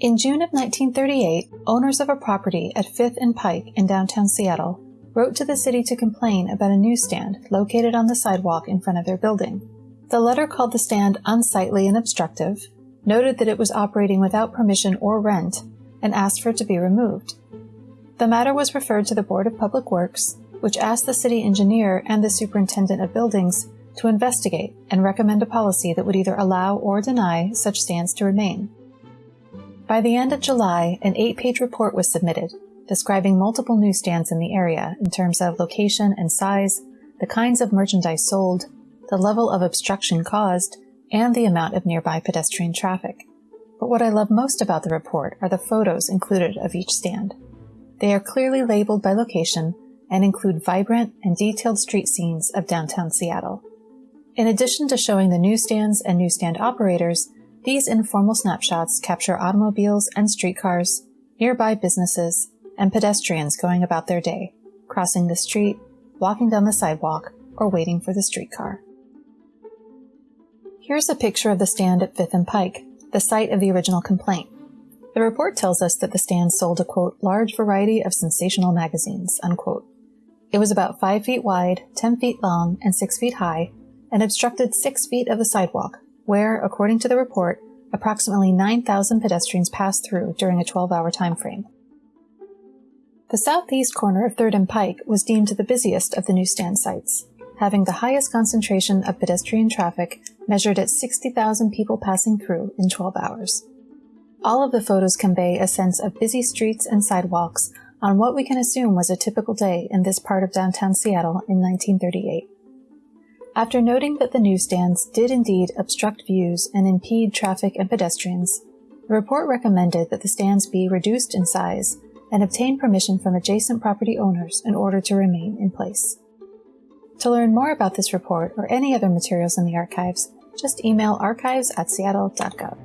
In June of 1938, owners of a property at 5th and Pike in downtown Seattle wrote to the city to complain about a newsstand located on the sidewalk in front of their building. The letter called the stand unsightly and obstructive, noted that it was operating without permission or rent, and asked for it to be removed. The matter was referred to the Board of Public Works, which asked the city engineer and the superintendent of buildings to investigate and recommend a policy that would either allow or deny such stands to remain. By the end of July, an eight page report was submitted describing multiple newsstands in the area in terms of location and size, the kinds of merchandise sold, the level of obstruction caused, and the amount of nearby pedestrian traffic. But what I love most about the report are the photos included of each stand. They are clearly labeled by location and include vibrant and detailed street scenes of downtown Seattle. In addition to showing the newsstands and newsstand operators, these informal snapshots capture automobiles and streetcars, nearby businesses, and pedestrians going about their day, crossing the street, walking down the sidewalk, or waiting for the streetcar. Here's a picture of the stand at Fifth and Pike, the site of the original complaint. The report tells us that the stand sold a quote, large variety of sensational magazines, unquote. It was about 5 feet wide, 10 feet long, and 6 feet high, and obstructed 6 feet of the sidewalk, where, according to the report, approximately 9,000 pedestrians passed through during a 12 hour time frame. The southeast corner of 3rd and Pike was deemed the busiest of the newsstand sites, having the highest concentration of pedestrian traffic measured at 60,000 people passing through in 12 hours. All of the photos convey a sense of busy streets and sidewalks on what we can assume was a typical day in this part of downtown Seattle in 1938. After noting that the newsstands did indeed obstruct views and impede traffic and pedestrians, the report recommended that the stands be reduced in size and obtain permission from adjacent property owners in order to remain in place. To learn more about this report or any other materials in the archives, just email archives at seattle.gov.